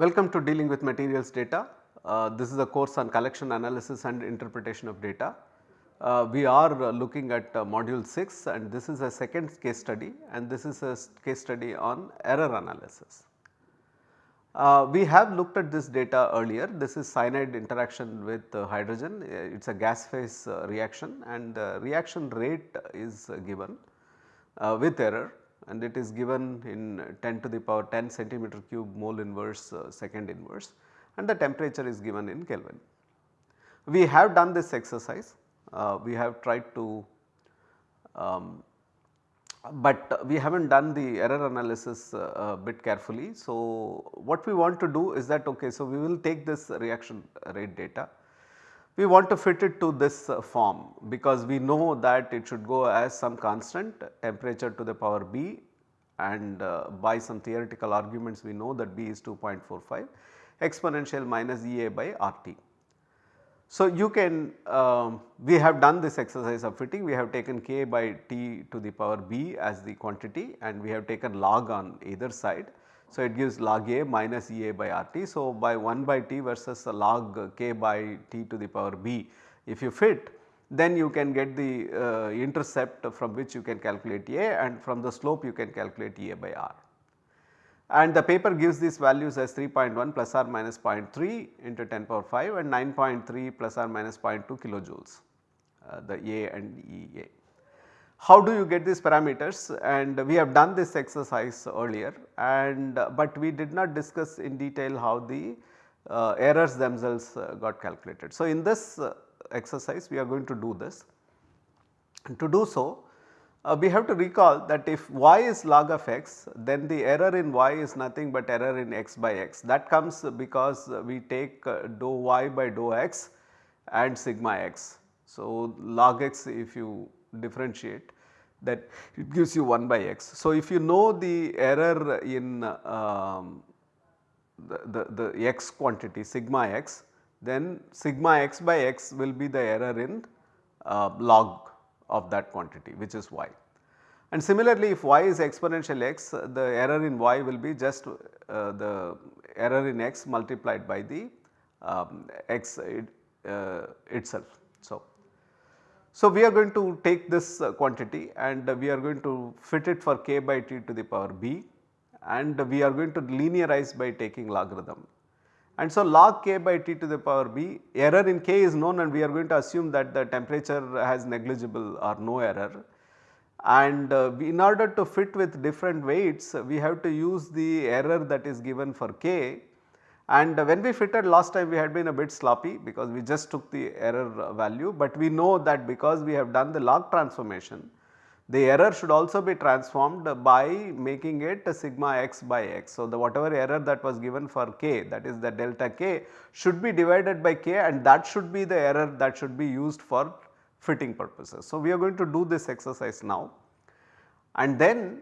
Welcome to dealing with materials data. Uh, this is a course on collection analysis and interpretation of data. Uh, we are uh, looking at uh, module 6 and this is a second case study and this is a case study on error analysis. Uh, we have looked at this data earlier, this is cyanide interaction with uh, hydrogen, it is a gas phase reaction and the reaction rate is given with error and it is given in 10 to the power 10 centimeter cube mole inverse second inverse and the temperature is given in Kelvin. We have done this exercise uh, we have tried to um, but we have not done the error analysis uh, a bit carefully. So, what we want to do is that okay, so we will take this reaction rate data, we want to fit it to this uh, form because we know that it should go as some constant temperature to the power B and uh, by some theoretical arguments we know that B is 2.45 exponential minus EA by RT. So, you can um, we have done this exercise of fitting we have taken k by t to the power b as the quantity and we have taken log on either side. So, it gives log a minus E a by r t. So, by 1 by t versus log k by t to the power b if you fit then you can get the uh, intercept from which you can calculate a and from the slope you can calculate E a by r and the paper gives these values as 3.1 plus or minus 0.3 into 10 power 5 and 9.3 plus or minus 0.2 kilojoules uh, the A and EA. How do you get these parameters and we have done this exercise earlier and but we did not discuss in detail how the uh, errors themselves uh, got calculated. So, in this uh, exercise we are going to do this and to do so uh, we have to recall that if y is log of x then the error in y is nothing but error in x by x that comes because we take uh, dou y by dou x and sigma x. So, log x if you differentiate that it gives you 1 by x. So, if you know the error in um, the, the, the x quantity sigma x then sigma x by x will be the error in uh, log of that quantity which is y. And similarly if y is exponential x the error in y will be just uh, the error in x multiplied by the um, x it, uh, itself. So, so we are going to take this uh, quantity and we are going to fit it for k by t to the power b and we are going to linearize by taking logarithm and so log k by t to the power b error in k is known and we are going to assume that the temperature has negligible or no error. And uh, in order to fit with different weights we have to use the error that is given for k and when we fitted last time we had been a bit sloppy because we just took the error value, but we know that because we have done the log transformation the error should also be transformed by making it sigma x by x. So, the whatever error that was given for k that is the delta k should be divided by k and that should be the error that should be used for fitting purposes. So, we are going to do this exercise now and then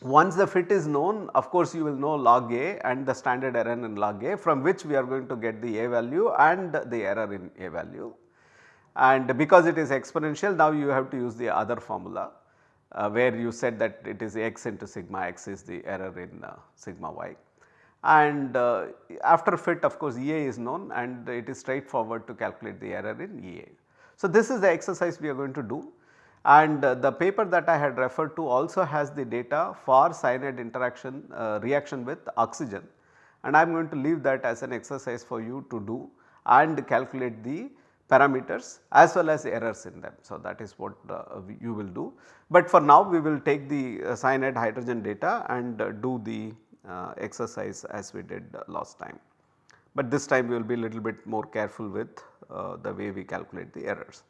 once the fit is known of course you will know log a and the standard error in log a from which we are going to get the a value and the error in a value and because it is exponential now you have to use the other formula uh, where you said that it is x into sigma x is the error in uh, sigma y. And uh, after fit of course EA is known and it is straightforward to calculate the error in EA. So, this is the exercise we are going to do and the paper that I had referred to also has the data for cyanide interaction uh, reaction with oxygen and I am going to leave that as an exercise for you to do and calculate the parameters as well as errors in them. So, that is what uh, you will do, but for now we will take the uh, cyanide hydrogen data and uh, do the uh, exercise as we did last time. But this time we will be a little bit more careful with uh, the way we calculate the errors.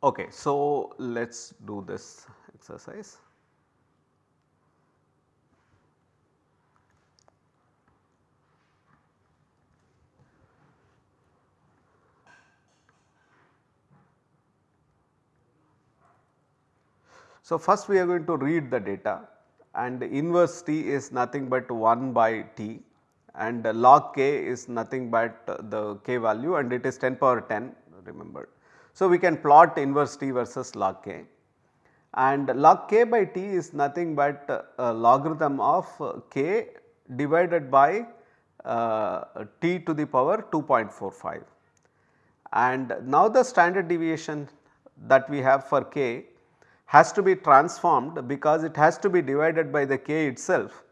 Okay, so let us do this exercise. So, first we are going to read the data and inverse t is nothing but 1 by t and log k is nothing but the k value and it is 10 power 10 remember. So, we can plot inverse t versus log k. And log k by t is nothing but a logarithm of k divided by uh, t to the power 2.45 and now the standard deviation that we have for k has to be transformed because it has to be divided by the k itself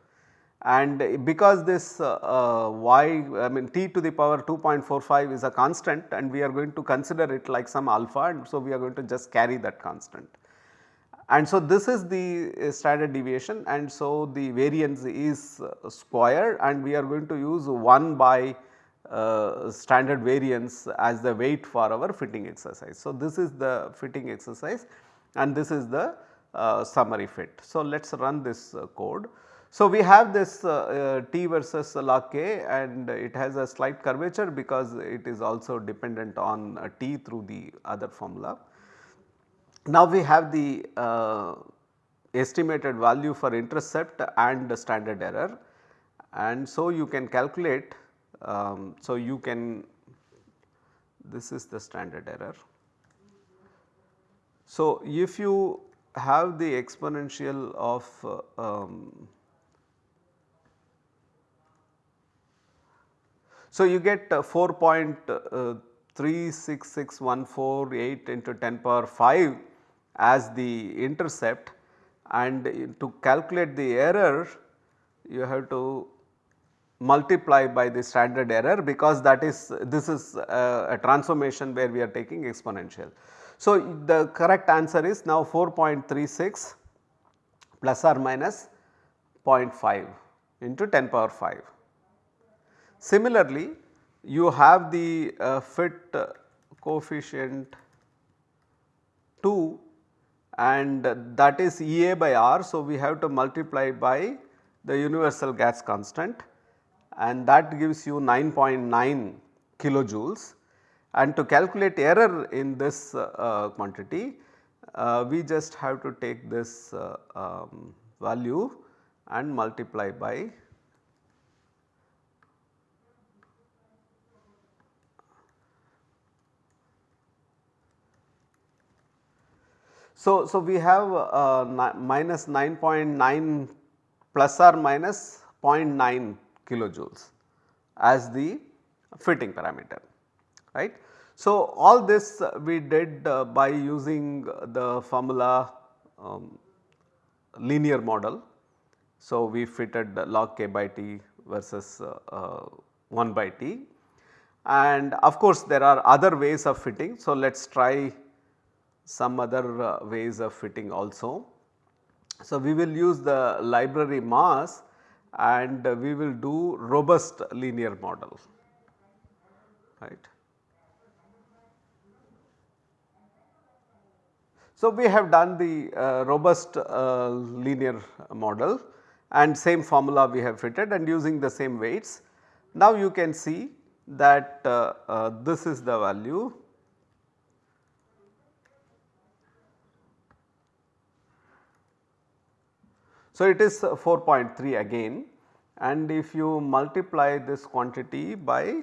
and because this uh, uh, y I mean t to the power 2.45 is a constant and we are going to consider it like some alpha and so we are going to just carry that constant. And so this is the uh, standard deviation and so the variance is uh, square and we are going to use 1 by uh, standard variance as the weight for our fitting exercise. So this is the fitting exercise and this is the uh, summary fit. So let us run this code. So, we have this uh, uh, T versus log K and it has a slight curvature because it is also dependent on uh, T through the other formula. Now, we have the uh, estimated value for intercept and standard error and so you can calculate. Um, so, you can this is the standard error. So, if you have the exponential of uh, um, So, you get uh, 4.36614 into 10 power 5 as the intercept and to calculate the error you have to multiply by the standard error because that is this is a, a transformation where we are taking exponential. So, the correct answer is now 4.36 plus or minus 0.5 into 10 power 5. Similarly, you have the uh, fit coefficient 2 and that is EA by R. So, we have to multiply by the universal gas constant and that gives you 9.9 kilojoules and to calculate error in this uh, quantity uh, we just have to take this uh, um, value and multiply by So, so we have uh, minus 9.9 plus or minus 0.9 kilojoules as the fitting parameter right. So, all this we did uh, by using the formula um, linear model. So, we fitted log k by t versus uh, uh, 1 by t and of course, there are other ways of fitting. So, let us try some other uh, ways of fitting also. So, we will use the library MASS and we will do robust linear model right. So, we have done the uh, robust uh, linear model and same formula we have fitted and using the same weights. Now, you can see that uh, uh, this is the value So, it is 4.3 again and if you multiply this quantity by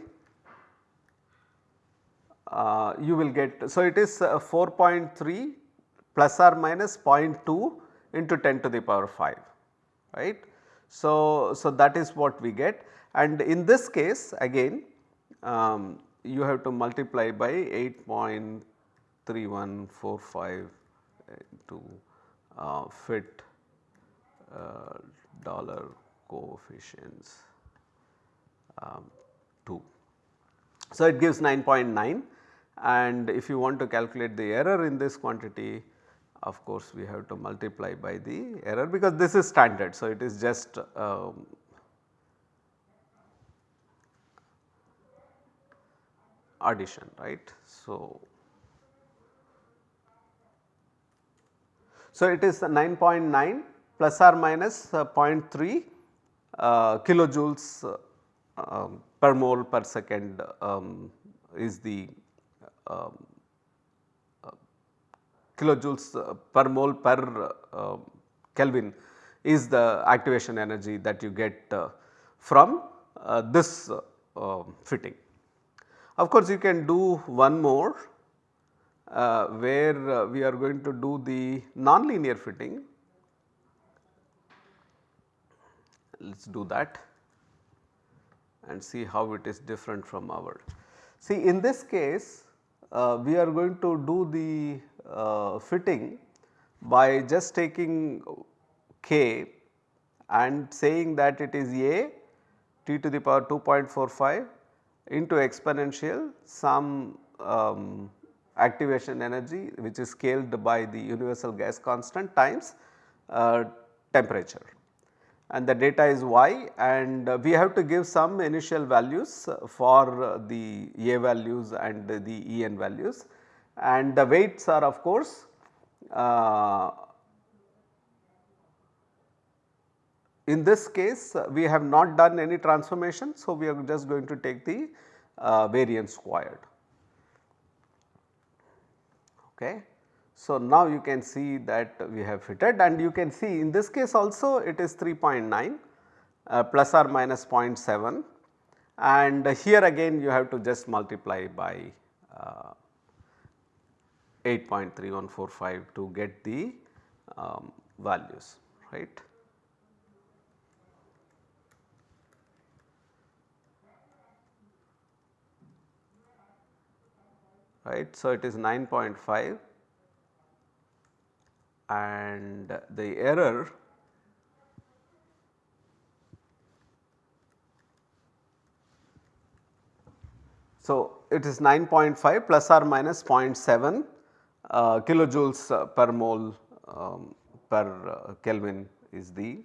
uh, you will get. So, it is uh, 4.3 plus or minus 0.2 into 10 to the power 5 right. So, so that is what we get and in this case again um, you have to multiply by 8.3145 to uh, fit dollar coefficients um, 2. So, it gives 9.9 and if you want to calculate the error in this quantity of course, we have to multiply by the error because this is standard. So, it is just um, addition right. So, so it is 9.9 plus or minus uh, 0.3 uh, kilojoules uh, um, per mole per second um, is the um, kilojoules per mole per Kelvin is the activation energy that you get from this fitting. Of course, you can do one more uh, where uh, we are going to do the nonlinear fitting let us do that. and see how it is different from our. See in this case uh, we are going to do the uh, fitting by just taking k and saying that it is a t to the power 2.45 into exponential some um, activation energy which is scaled by the universal gas constant times uh, temperature and the data is y and uh, we have to give some initial values for uh, the A values and the En values and the weights are of course uh, in this case we have not done any transformation. So, we are just going to take the uh, variance squared. Okay. So, now you can see that we have fitted and you can see in this case also it is 3.9 uh, plus or minus 0.7 and here again you have to just multiply by uh, 8.3145 to get the um, values right. right. So, it is 9.5 and the error So, it is 9.5 plus or minus 0.7 uh, kilojoules uh, per mole um, per uh, Kelvin is the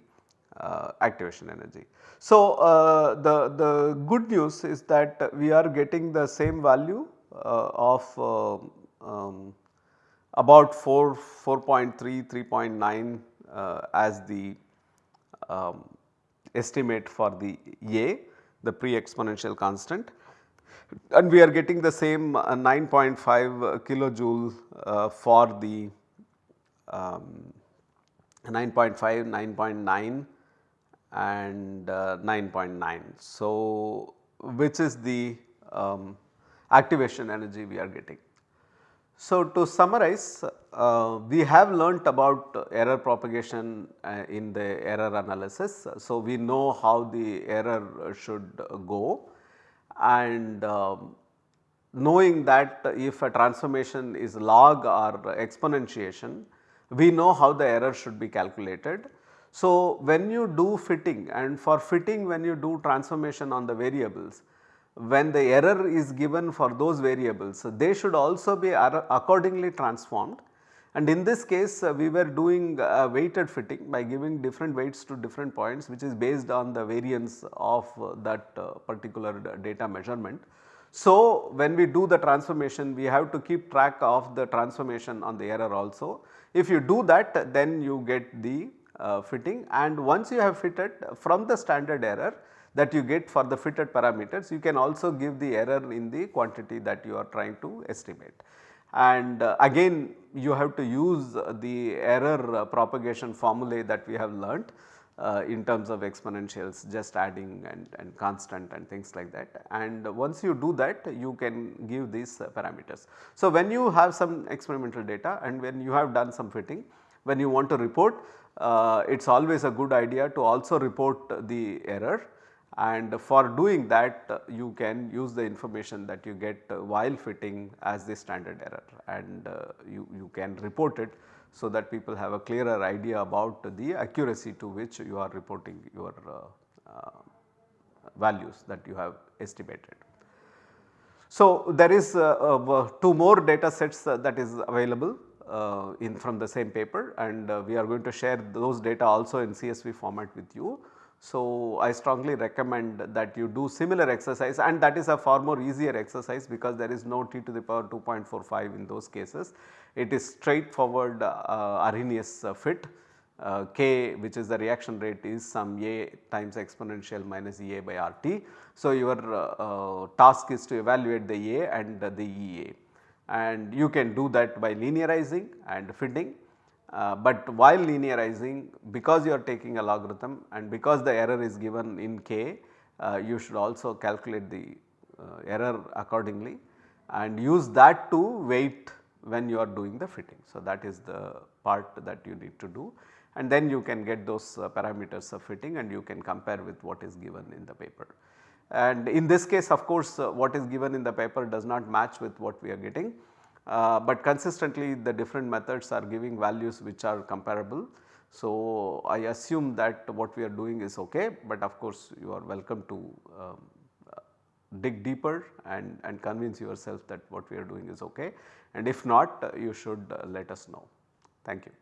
uh, activation energy. So, uh, the, the good news is that we are getting the same value uh, of um, about 4, 4.3, 3.9 uh, as the um, estimate for the A, the pre-exponential constant and we are getting the same 9.5 kilojoule uh, for the um, 9.5, 9.9 and uh, 9.9. So, which is the um, activation energy we are getting. So, to summarize uh, we have learnt about error propagation uh, in the error analysis. So, we know how the error should go and um, knowing that if a transformation is log or exponentiation we know how the error should be calculated. So, when you do fitting and for fitting when you do transformation on the variables when the error is given for those variables, they should also be accordingly transformed. And in this case uh, we were doing uh, weighted fitting by giving different weights to different points which is based on the variance of uh, that uh, particular data measurement. So, when we do the transformation we have to keep track of the transformation on the error also. If you do that then you get the uh, fitting and once you have fitted from the standard error that you get for the fitted parameters you can also give the error in the quantity that you are trying to estimate. And uh, again you have to use the error uh, propagation formulae that we have learnt uh, in terms of exponentials just adding and, and constant and things like that and once you do that you can give these uh, parameters. So, when you have some experimental data and when you have done some fitting when you want to report uh, it is always a good idea to also report the error and for doing that uh, you can use the information that you get uh, while fitting as the standard error and uh, you, you can report it so that people have a clearer idea about the accuracy to which you are reporting your values that you have estimated. So, there is uh, uh, two more data sets uh, that is available in from the same paper and we are going to share those data also in CSV format with you. So, I strongly recommend that you do similar exercise and that is a far more easier exercise because there is no t to the power 2.45 in those cases. It is straightforward uh, Arrhenius uh, fit uh, k which is the reaction rate is some A times exponential minus EA by RT. So, your uh, uh, task is to evaluate the A and the EA and you can do that by linearizing and fitting uh, but while linearizing because you are taking a logarithm and because the error is given in k uh, you should also calculate the uh, error accordingly and use that to weight when you are doing the fitting. So, that is the part that you need to do and then you can get those uh, parameters of fitting and you can compare with what is given in the paper. and in this case of course uh, what is given in the paper does not match with what we are getting. Uh, but consistently the different methods are giving values which are comparable. So, I assume that what we are doing is ok, but of course you are welcome to um, uh, dig deeper and, and convince yourself that what we are doing is ok and if not you should uh, let us know. Thank you.